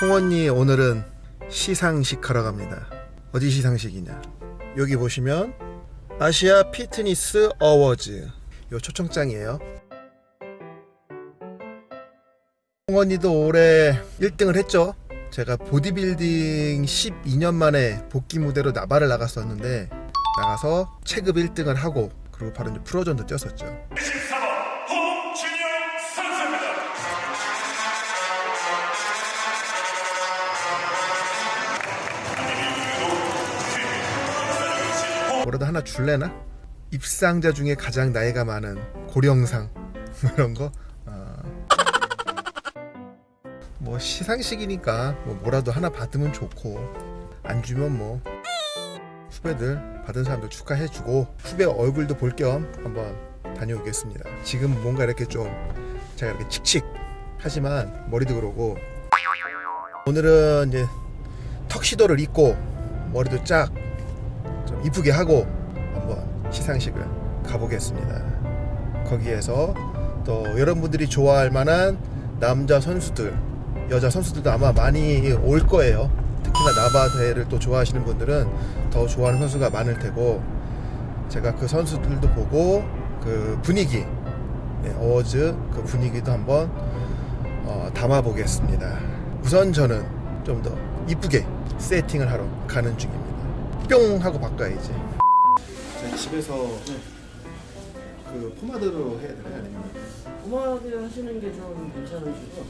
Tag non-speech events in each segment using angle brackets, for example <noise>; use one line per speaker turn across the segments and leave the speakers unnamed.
홍언니 오늘은 시상식 하러 갑니다. 어디 시상식이냐? 여기 보시면 아시아 피트니스 어워즈 요 초청장이에요. 홍언니도 올해 1등을 했죠. 제가 보디빌딩 12년 만에 복귀 무대로 나발을 나갔었는데 나가서 체급 1등을 하고 그리고 바로 이제 프로전도 뛰었었죠. 뭐라도 하나 줄래나? 입상자 중에 가장 나이가 많은 고령상 <laughs> 뭐 이런 거. 어. 뭐 시상식이니까 뭐 뭐라도 하나 받으면 좋고 안 주면 뭐 후배들 받은 사람들 축하해주고 후배 얼굴도 볼 겸 한번 다녀오겠습니다. 지금 뭔가 이렇게 좀 제가 이렇게 칙칙 하지만 머리도 그러고 오늘은 이제 턱시도를 입고 머리도 쫙 좀 이쁘게 하고 한번 시상식을 가보겠습니다. 거기에서 또 여러분들이 좋아할 만한 남자 선수들, 여자 선수들도 아마 많이 올 거예요. 특히나 나바대를 또 좋아하시는 분들은 더 좋아하는 선수가 많을 테고 제가 그 선수들도 보고 그 분위기, 네, 어워즈 그 분위기도 한번 어, 담아보겠습니다. 우선 저는 좀 더 이쁘게 세팅을 하러 가는 중입니다. 뿅 하고 바꿔야지. 제 집에서 그 포마드로 해야 되나요? 아니면
포마드 하시는 게 좀 괜찮으시고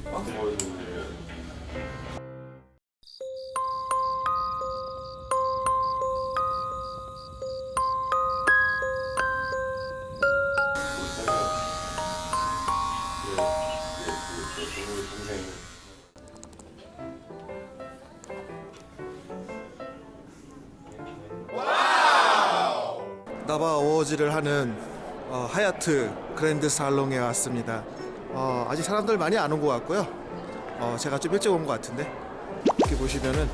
나바 어워즈를 하는 어, 하얏트 그랜드 살롱에 왔습니다. 어, 아직 사람들 많이 안 온 것 같고요. 어, 제가 좀 일찍 온 것 같은데 이렇게 보시면은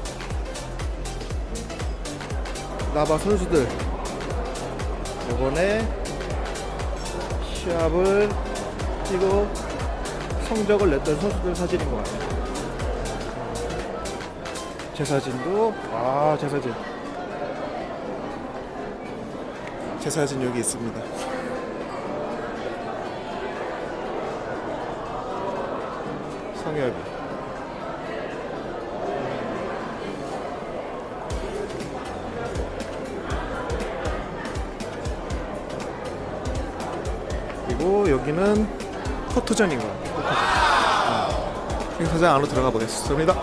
나바 선수들 이번에 시합을 뛰고 성적을 냈던 선수들 사진인 것 같아요. 제 사진도 아제 사진 제 사진 여기 있습니다. 성엽이. 그리고 여기는 포토전인 것 같아요. 행사장 안으로 들어가 보겠습니다.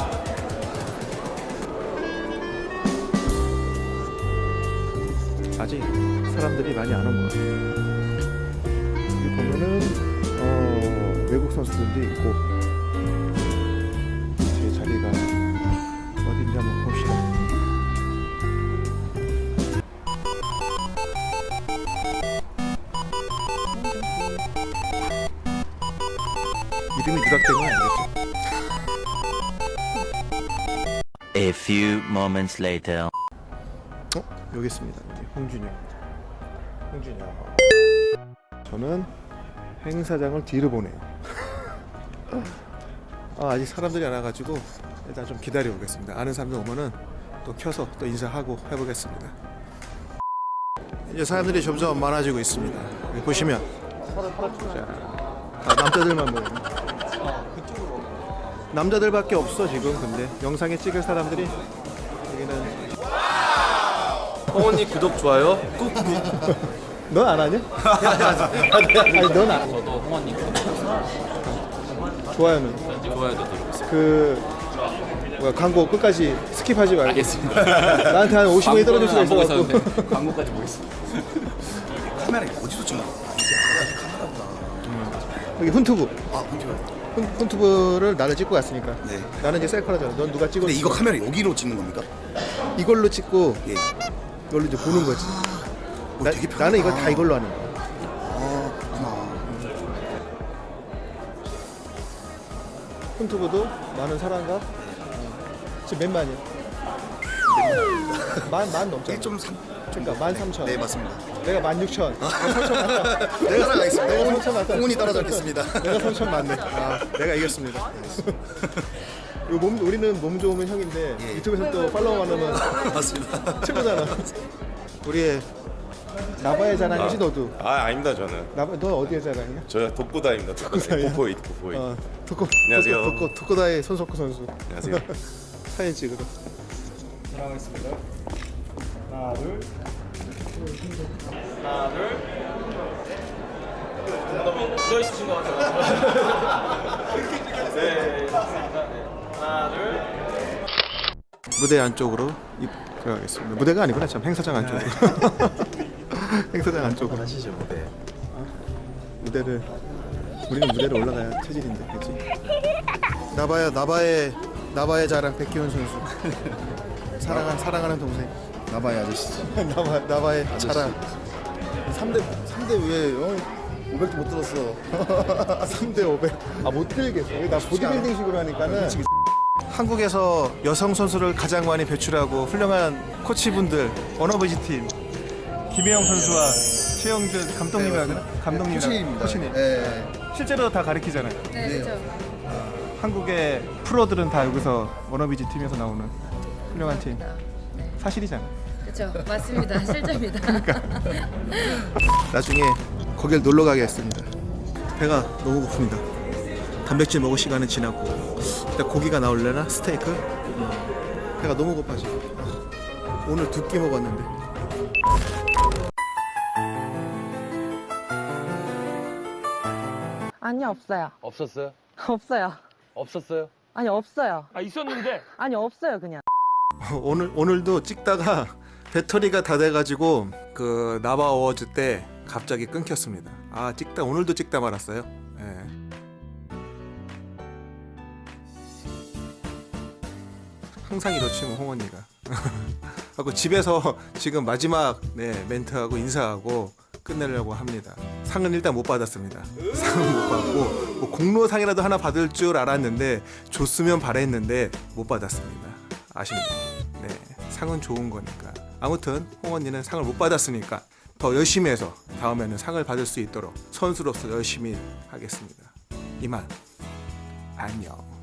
아직 사람들이 많이 안 온 것 같아요. 여기 보면은 어, 외국 선수들도 있고 제 자리가 어딘지 한번 봅시다. 이름이 누락된 건 아니겠죠?
A few moments later.
어? 여기 있습니다. 홍준영. 홍준영. 저는 행사장을 뒤로 보내요. <laughs> 아, 아직 사람들이 안 와가지고 일단 좀 기다려 보겠습니다. 아는 사람들 오면은 또 켜서 또 인사하고 해보겠습니다. 이제 사람들이 점점 많아지고 있습니다. 보시면 자, 다 남자들만 모여. 남자들밖에 없어 지금 근데 영상에 찍을 사람들이 여기는
홍언니 구독 좋아요 꾹 <laughs>
넌 안 하냐? 아니 넌 안.
저도 구독
좋아요는
좋아요도 누르고 있어요
그 뭐야 광고 끝까지 skip하지 말고
알겠습니다
나한테 한 50원이 떨어질 수가 있어갖고
있었는데 <laughs> 광고까지 보겠습니다
카메라 어디서 찍나?
여기 훈투브
아, huntuber.
훈, 훈투브를 나를 찍고 갔으니까
네.
나는 이제 셀카라잖아 넌 누가 찍었어
근데 이거 카메라 여기로 찍는 겁니까?
이걸로 찍고
예.
이걸로 이제 보는 거지
어,
나,
되게.
나는 이걸 다 이걸로 하는 거야
아, 그렇구나.
훈투브도 많은 사람과 어, 지금 몇 만이야? 만, 만 넘잖아
1.3.
그러니까 만 삼천
네, 맞습니다.
내가 만 육천
내가 살아가겠습니다.
내가 삼천 맞다
홍운이 따라잡겠습니다.
내가 삼천 맞네 아, 내가 이겼습니다 몸 우리는 몸 좋으면 형인데
예.
유튜브에서 또 팔로워 많으면
맞습니다.
최고잖아. 우리의 나바의 자랑이지 너도.
아 아닙니다 저는
나바 너 어디의 자랑이야?
저 독고다입니다 독고다
독고다예요?
고포이 고포이
어, 토코.
안녕하세요.
토코 토코다의 손석구 선수.
안녕하세요 <laughs>
사진 찍으러.
묻어 있으신 것 같아요. 네, 좋습니다. 네. 하나, 둘.
무대 안쪽으로 입 들어가겠습니다. 무대가 아니구나 참 행사장 안쪽으로. <laughs> 행사장 안쪽으로.
하시죠 무대.
무대를 우리는 무대를 올라가야 체질인데, 그렇지? 나바야 나바의 나바의 자랑 백기훈 선수. <laughs> 사랑한 사랑하는 동생.
나바의 아저씨죠. <laughs>
나바 나바의 자랑.
3대 3대 왜? 어? 500도 못 들었어.
3대 500. 아 못 들겠어. 나 보디빌딩식으로 하니까는. 한국에서 여성 선수를 가장 많이 배출하고 훌륭한 코치분들 원어버지 팀 김혜영 선수와 최영준 감독님이라 그러나? 감독님이라
코치입니다.
코치님.
네.
실제로 다 가르치잖아요.
네, 그렇죠.
한국의 프로들은 다 여기서 워너비지 팀에서 나오는 훌륭한 팀. 사실이잖아.
그렇죠. 맞습니다. <laughs> 실제입니다. <laughs>
나중에 거길 놀러 가겠습니다. 배가 너무 고픕니다. 단백질 먹을 시간은 지났고 일단 고기가 나올래나 스테이크? 음. 배가 너무 고파 지금. 오늘 두 끼 먹었는데.
아니 없어요.
없었어요? <laughs>
없어요.
없었어요?
아니 없어요.
아 있었는데 <laughs>
아니 없어요 그냥.
오늘 오늘도 찍다가 배터리가 다 돼가지고 그 나바 어워즈 때 갑자기 끊겼습니다. 아 찍다 오늘도 찍다 말았어요. 예. 항상 이렇지 뭐 홍언니가. <laughs> 하고 집에서 지금 마지막 네, 멘트하고 인사하고 끝내려고 합니다. 상은 일단 못 받았습니다. 상은 못 받고 뭐 공로상이라도 하나 받을 줄 알았는데 줬으면 바랬는데 못 받았습니다. 아쉽네요. 네, 상은 좋은 거니까. 아무튼 홍 언니는 상을 못 받았으니까 더 열심히 해서 다음에는 상을 받을 수 있도록 선수로서 열심히 하겠습니다. 이만 안녕.